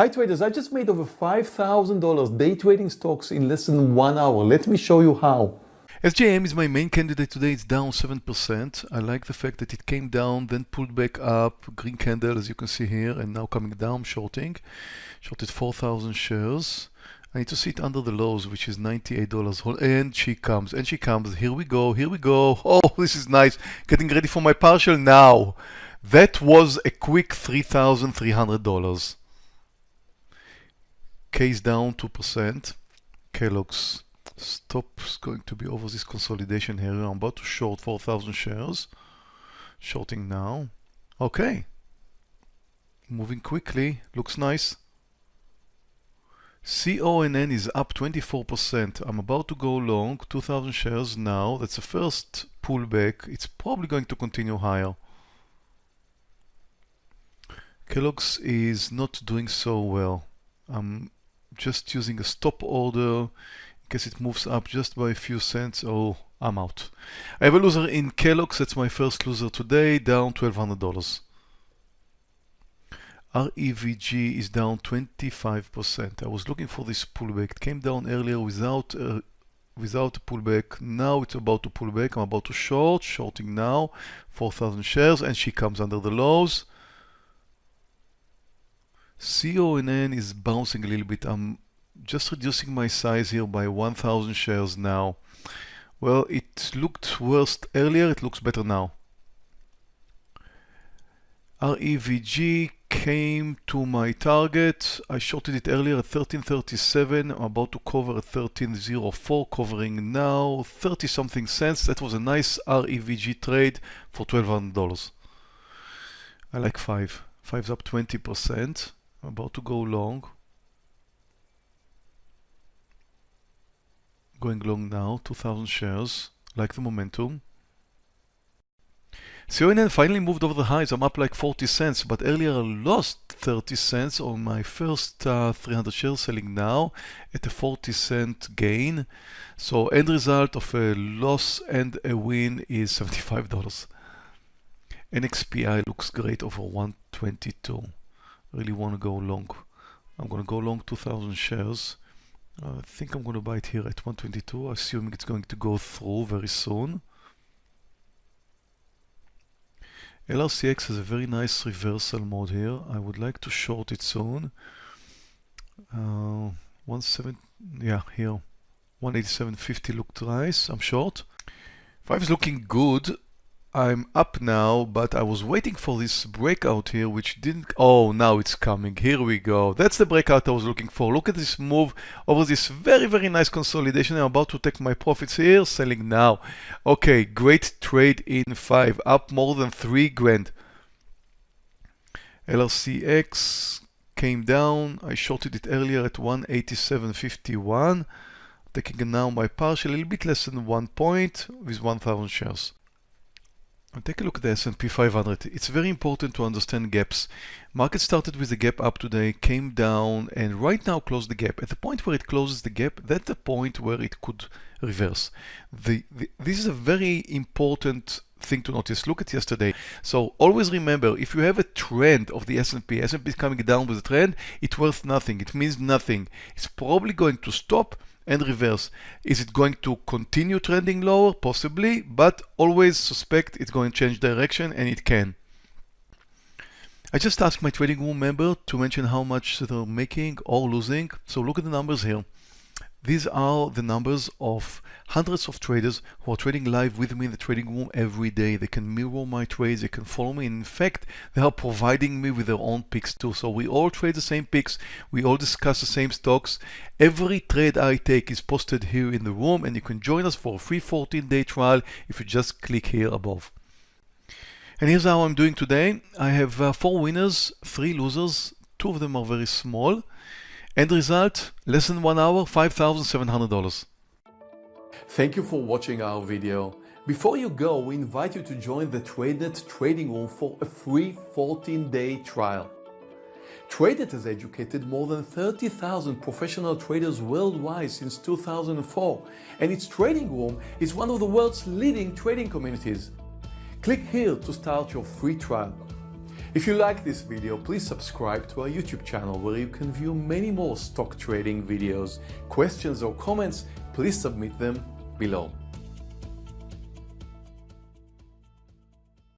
Hi traders, I just made over $5,000 day trading stocks in less than one hour. Let me show you how. SJM is my main candidate today. It's down 7%. I like the fact that it came down, then pulled back up, green candle as you can see here, and now coming down, shorting. Shorted 4,000 shares. I need to see it under the lows, which is $98. And she comes, and she comes. Here we go, here we go. Oh, this is nice. Getting ready for my partial now. That was a quick $3,300. K's down 2%. Kellogg's stop is going to be over this consolidation here. I'm about to short 4,000 shares. Shorting now. Okay. Moving quickly. Looks nice. CONN is up 24%. I'm about to go long 2,000 shares now. That's the first pullback. It's probably going to continue higher. Kellogg's is not doing so well. I'm just using a stop order in case it moves up just by a few cents. Oh, I'm out. I have a loser in Kellogg's. That's my first loser today, down $1,200. REVG is down 25%. I was looking for this pullback. It came down earlier without uh, without a pullback. Now it's about to pull back. I'm about to short, shorting now, 4,000 shares, and she comes under the lows. CONN is bouncing a little bit. I'm just reducing my size here by 1000 shares now. Well, it looked worse earlier, it looks better now. REVG came to my target. I shorted it earlier at 1337. I'm about to cover at 1304, covering now 30 something cents. That was a nice REVG trade for $1,200. I like 5. Five's up 20%. I'm about to go long. Going long now, 2000 shares, like the momentum. CONN finally moved over the highs. I'm up like 40 cents, but earlier I lost 30 cents on my first uh, 300 shares selling now at a 40 cent gain. So end result of a loss and a win is $75. NXPI looks great over 122 really want to go long. I'm going to go long 2000 shares. I think I'm going to buy it here at 122, assuming it's going to go through very soon. LRCX has a very nice reversal mode here. I would like to short it soon. Uh, 17, yeah, here. 187.50 looked nice. I'm short. 5 is looking good. I'm up now, but I was waiting for this breakout here, which didn't... Oh, now it's coming. Here we go. That's the breakout I was looking for. Look at this move over this very, very nice consolidation. I'm about to take my profits here, selling now. Okay, great trade in 5, up more than 3 grand. LRCX came down. I shorted it earlier at 187.51. Taking now my partial, a little bit less than 1 point with 1,000 shares. And take a look at the S&P 500. It's very important to understand gaps. Market started with a gap up today, came down, and right now closed the gap. At the point where it closes the gap, that's the point where it could reverse. The, the, this is a very important thing to notice. Look at yesterday. So always remember, if you have a trend of the S&P, S&P is coming down with a trend, it's worth nothing. It means nothing. It's probably going to stop and reverse. Is it going to continue trending lower? Possibly, but always suspect it's going to change direction and it can. I just asked my trading room member to mention how much they're making or losing. So look at the numbers here. These are the numbers of hundreds of traders who are trading live with me in the trading room every day. They can mirror my trades, they can follow me. In fact, they are providing me with their own picks too. So we all trade the same picks, we all discuss the same stocks. Every trade I take is posted here in the room and you can join us for a free 14-day trial if you just click here above. And here's how I'm doing today. I have uh, four winners, three losers. Two of them are very small. End result, less than one hour, $5,700. Thank you for watching our video. Before you go, we invite you to join the TradeNet trading room for a free 14-day trial. TradeNet has educated more than 30,000 professional traders worldwide since 2004, and its trading room is one of the world's leading trading communities. Click here to start your free trial. If you like this video, please subscribe to our YouTube channel where you can view many more stock trading videos. Questions or comments, please submit them below.